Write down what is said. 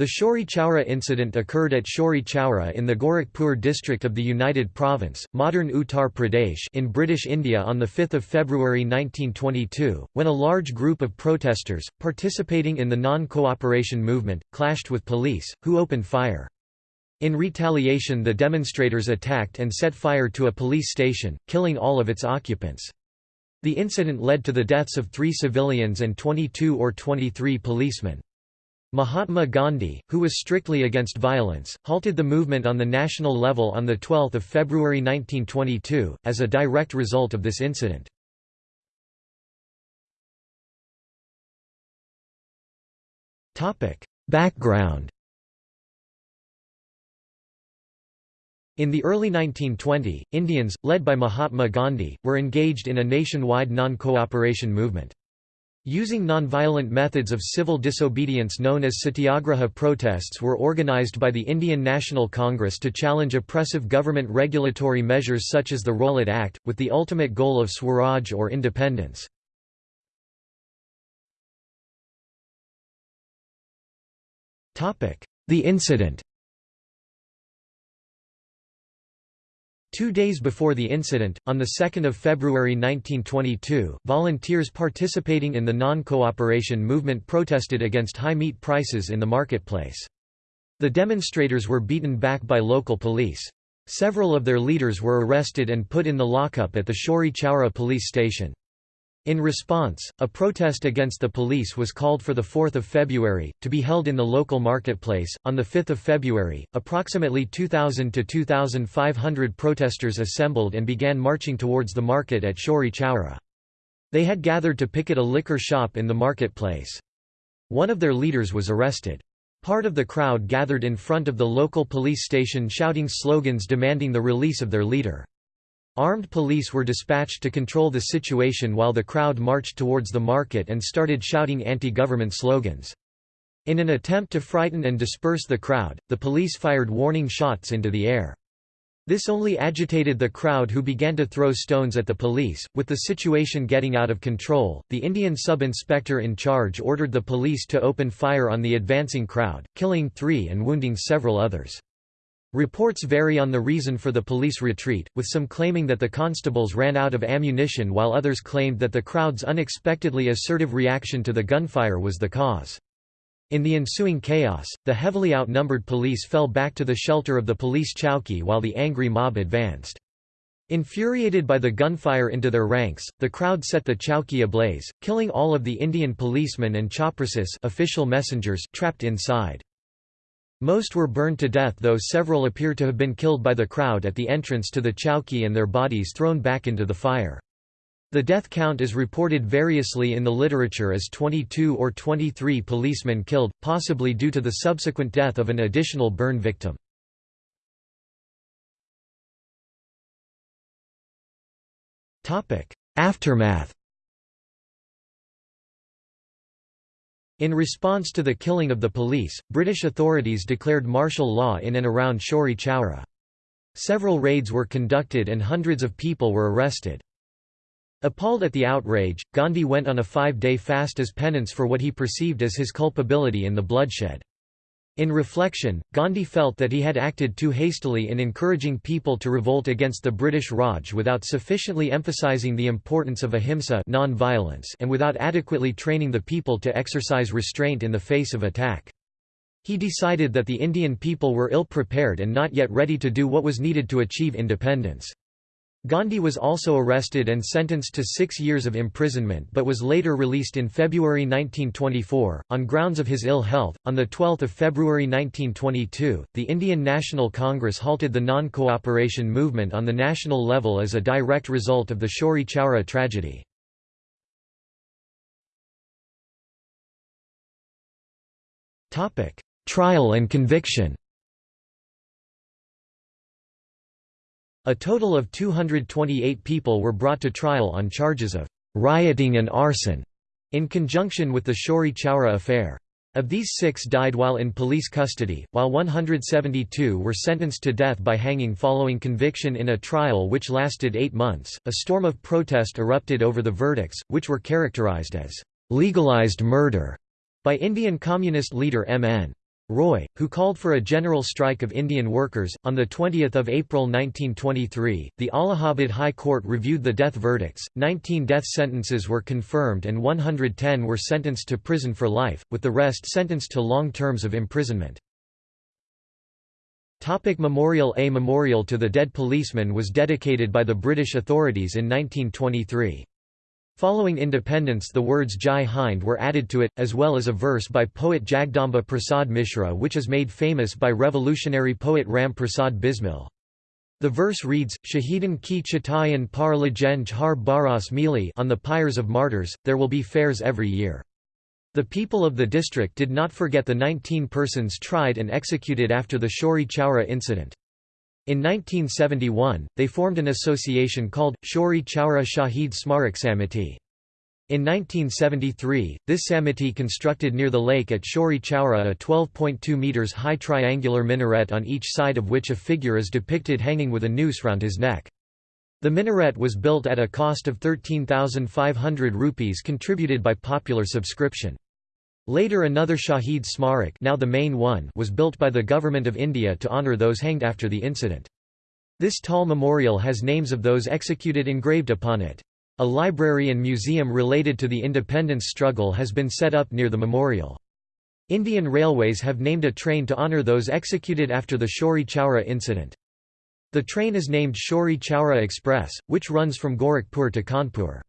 The Chauri Chaura incident occurred at Chauri Chaura in the Gorakhpur district of the United Province, modern Uttar Pradesh in British India on 5 February 1922, when a large group of protesters, participating in the non-cooperation movement, clashed with police, who opened fire. In retaliation the demonstrators attacked and set fire to a police station, killing all of its occupants. The incident led to the deaths of three civilians and 22 or 23 policemen. Mahatma Gandhi, who was strictly against violence, halted the movement on the national level on 12 February 1922, as a direct result of this incident. Background In the early 1920, Indians, led by Mahatma Gandhi, were engaged in a nationwide non-cooperation movement. Using nonviolent methods of civil disobedience known as satyagraha protests were organized by the Indian National Congress to challenge oppressive government regulatory measures such as the Rowlatt Act, with the ultimate goal of Swaraj or independence. The incident Two days before the incident, on 2 February 1922, volunteers participating in the non-cooperation movement protested against high meat prices in the marketplace. The demonstrators were beaten back by local police. Several of their leaders were arrested and put in the lockup at the Chauri Chaura police station. In response, a protest against the police was called for 4 February, to be held in the local marketplace. On 5 February, approximately 2,000 to 2,500 protesters assembled and began marching towards the market at Chauri Chaura. They had gathered to picket a liquor shop in the marketplace. One of their leaders was arrested. Part of the crowd gathered in front of the local police station shouting slogans demanding the release of their leader. Armed police were dispatched to control the situation while the crowd marched towards the market and started shouting anti-government slogans. In an attempt to frighten and disperse the crowd, the police fired warning shots into the air. This only agitated the crowd who began to throw stones at the police. With the situation getting out of control, the Indian sub-inspector in charge ordered the police to open fire on the advancing crowd, killing three and wounding several others. Reports vary on the reason for the police retreat, with some claiming that the constables ran out of ammunition while others claimed that the crowd's unexpectedly assertive reaction to the gunfire was the cause. In the ensuing chaos, the heavily outnumbered police fell back to the shelter of the police chowki while the angry mob advanced. Infuriated by the gunfire into their ranks, the crowd set the chowki ablaze, killing all of the Indian policemen and chaprasis official messengers trapped inside. Most were burned to death though several appear to have been killed by the crowd at the entrance to the chowki and their bodies thrown back into the fire. The death count is reported variously in the literature as 22 or 23 policemen killed, possibly due to the subsequent death of an additional burn victim. Aftermath In response to the killing of the police, British authorities declared martial law in and around Chauri Chaura. Several raids were conducted and hundreds of people were arrested. Appalled at the outrage, Gandhi went on a five-day fast as penance for what he perceived as his culpability in the bloodshed. In reflection, Gandhi felt that he had acted too hastily in encouraging people to revolt against the British Raj without sufficiently emphasizing the importance of ahimsa and without adequately training the people to exercise restraint in the face of attack. He decided that the Indian people were ill-prepared and not yet ready to do what was needed to achieve independence. Gandhi was also arrested and sentenced to six years of imprisonment but was later released in February 1924, on grounds of his ill health. On 12 February 1922, the Indian National Congress halted the non cooperation movement on the national level as a direct result of the Chauri Chaura tragedy. Trial and conviction A total of 228 people were brought to trial on charges of rioting and arson in conjunction with the Chauri Chaura affair. Of these six died while in police custody, while 172 were sentenced to death by hanging following conviction in a trial which lasted eight months. A storm of protest erupted over the verdicts, which were characterized as legalized murder by Indian Communist leader M.N. Roy, who called for a general strike of Indian workers. On 20 April 1923, the Allahabad High Court reviewed the death verdicts, 19 death sentences were confirmed and 110 were sentenced to prison for life, with the rest sentenced to long terms of imprisonment. Topic memorial A memorial to the dead policeman was dedicated by the British authorities in 1923. Following independence the words Jai Hind were added to it, as well as a verse by poet Jagdamba Prasad Mishra which is made famous by revolutionary poet Ram Prasad Bismil. The verse reads, Shahidan ki chitayan par lajenj har baras mili on the pyres of martyrs, there will be fairs every year. The people of the district did not forget the 19 persons tried and executed after the Chauri Chaura incident. In 1971, they formed an association called, Chauri Chaura Shahid Smarak Samiti. In 1973, this samiti constructed near the lake at Chauri Chaura a 12.2 metres high triangular minaret on each side of which a figure is depicted hanging with a noose round his neck. The minaret was built at a cost of 13,500 rupees contributed by popular subscription. Later another Shahid Smarak now the main one was built by the Government of India to honour those hanged after the incident. This tall memorial has names of those executed engraved upon it. A library and museum related to the independence struggle has been set up near the memorial. Indian Railways have named a train to honour those executed after the Chauri Chaura incident. The train is named Chauri Chaura Express, which runs from Gorakhpur to Kanpur.